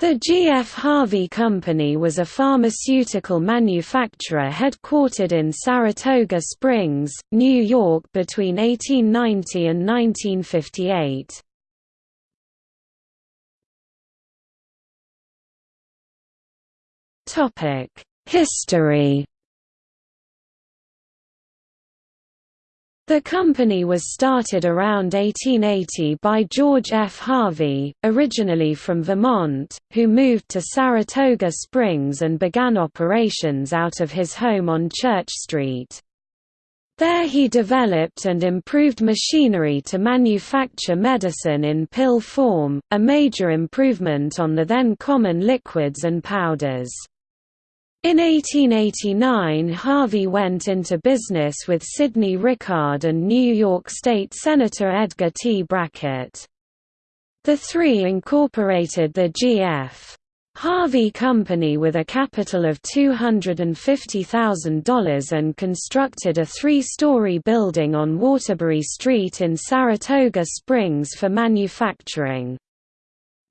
The G.F. Harvey Company was a pharmaceutical manufacturer headquartered in Saratoga Springs, New York between 1890 and 1958. History The company was started around 1880 by George F. Harvey, originally from Vermont, who moved to Saratoga Springs and began operations out of his home on Church Street. There he developed and improved machinery to manufacture medicine in pill form, a major improvement on the then common liquids and powders. In 1889 Harvey went into business with Sidney Rickard and New York State Senator Edgar T. Brackett. The three incorporated the G.F. Harvey Company with a capital of $250,000 and constructed a three-story building on Waterbury Street in Saratoga Springs for manufacturing.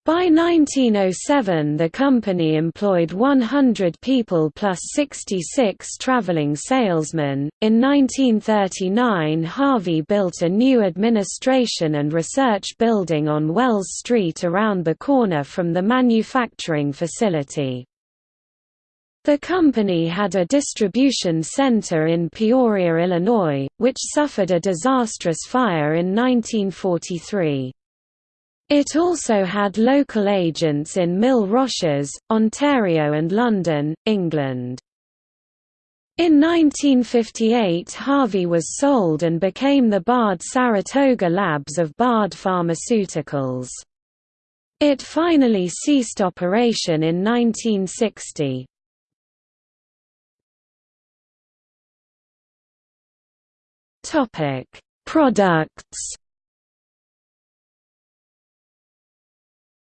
By 1907 the company employed 100 people plus 66 traveling salesmen. In 1939 Harvey built a new administration and research building on Wells Street around the corner from the manufacturing facility. The company had a distribution center in Peoria, Illinois, which suffered a disastrous fire in 1943. It also had local agents in Mille Roches, Ontario and London, England. In 1958 Harvey was sold and became the Bard Saratoga Labs of Bard Pharmaceuticals. It finally ceased operation in 1960. Products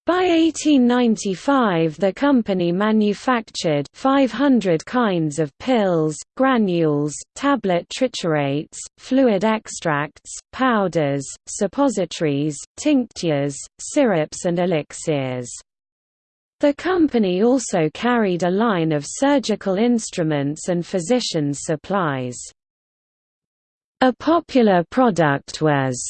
By 1895 the company manufactured 500 kinds of pills, granules, tablet triturates, fluid extracts, powders, suppositories, tinctures, syrups and elixirs. The company also carried a line of surgical instruments and physician's supplies. A popular product was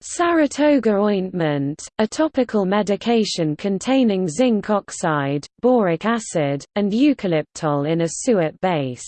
Saratoga ointment, a topical medication containing zinc oxide, boric acid, and eucalyptol in a suet base.